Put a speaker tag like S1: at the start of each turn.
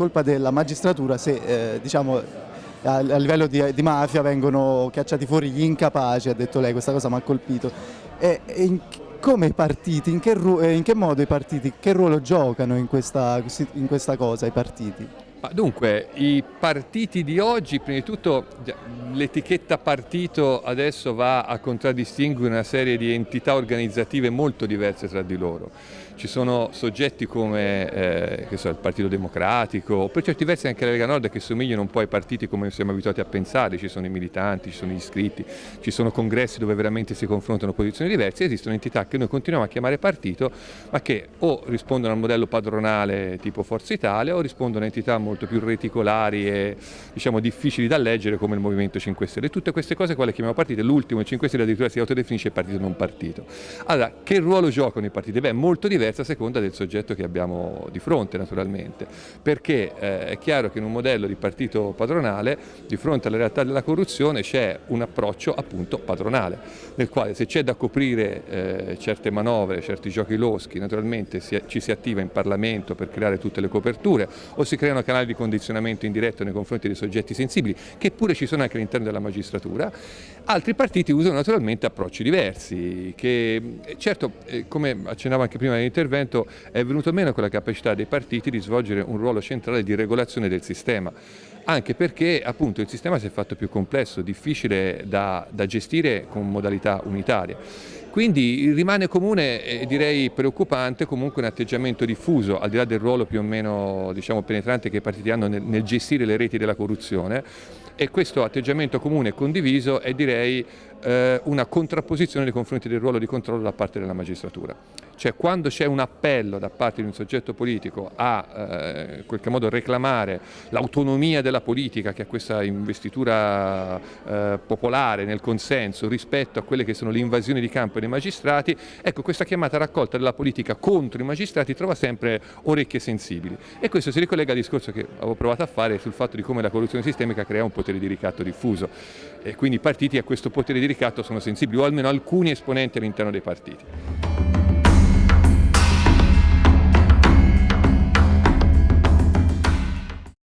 S1: colpa della magistratura se eh, diciamo, a, a, livello di, di, mafia vengono cacciati fuori gli incapaci, ha detto lei, questa cosa mi ha colpito. E, e in, come i partiti, in che, eh, in che, modo i partiti, che ruolo giocano in questa, in questa cosa i partiti?
S2: Dunque, i partiti di oggi, prima di tutto l'etichetta partito adesso va a contraddistinguere una serie di entità organizzative molto diverse tra di loro. Ci sono soggetti come eh, so, il Partito Democratico, per certi versi anche la Lega Nord che somigliano un po' ai partiti come siamo abituati a pensare, ci sono i militanti, ci sono gli iscritti, ci sono congressi dove veramente si confrontano posizioni diverse, esistono entità che noi continuiamo a chiamare partito ma che o rispondono al modello padronale tipo Forza Italia o rispondono a entità molto più reticolari e diciamo, difficili da leggere come il Movimento 5 Stelle. Tutte queste cose quelle chiamiamo partite, l'ultimo, il 5 Stelle addirittura si autodefinisce partito non partito. Allora, che ruolo giocano i partiti? Beh, molto diversa a seconda del soggetto che abbiamo di fronte naturalmente, perché eh, è chiaro che in un modello di partito padronale, di fronte alla realtà della corruzione c'è un approccio appunto padronale, nel quale se c'è da coprire eh, certe manovre, certi giochi loschi, naturalmente si, ci si attiva in Parlamento per creare tutte le coperture o si creano canali di condizionamento indiretto nei confronti dei soggetti sensibili, che pure ci sono anche all'interno della magistratura, altri partiti usano naturalmente approcci diversi, che certo, eh, come accennavo anche prima nell'intervento, è venuto meno quella capacità dei partiti di svolgere un ruolo centrale di regolazione del sistema anche perché appunto il sistema si è fatto più complesso, difficile da, da gestire con modalità unitarie. Quindi rimane comune e direi preoccupante comunque un atteggiamento diffuso, al di là del ruolo più o meno diciamo, penetrante che i partiti hanno nel, nel gestire le reti della corruzione, e questo atteggiamento comune e condiviso è direi eh, una contrapposizione nei confronti del ruolo di controllo da parte della magistratura. Cioè quando c'è un appello da parte di un soggetto politico a eh, in qualche modo reclamare l'autonomia della politica che ha questa investitura eh, popolare nel consenso rispetto a quelle che sono le invasioni di campo dei magistrati, ecco questa chiamata raccolta della politica contro i magistrati trova sempre orecchie sensibili e questo si ricollega al discorso che avevo provato a fare sul fatto di come la corruzione sistemica crea un potere di ricatto diffuso e quindi i partiti a questo potere di ricatto sono sensibili o almeno alcuni esponenti all'interno dei partiti.